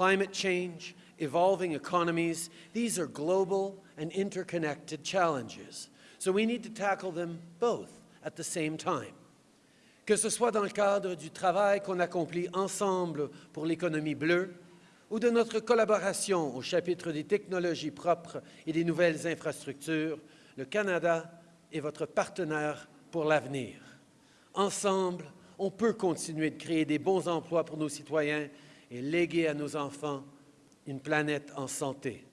Climate change, evolving economies, these are global and interconnected challenges. So we need to tackle them both at the same time. Que ce soit dans le cadre du travail qu'on accomplit ensemble pour l'économie bleue ou de notre collaboration au chapitre des technologies propres et des nouvelles infrastructures, le Canada est votre partenaire pour l'avenir. Ensemble, on peut continuer de créer des bons emplois pour nos citoyens et léguer à nos enfants une planète en santé.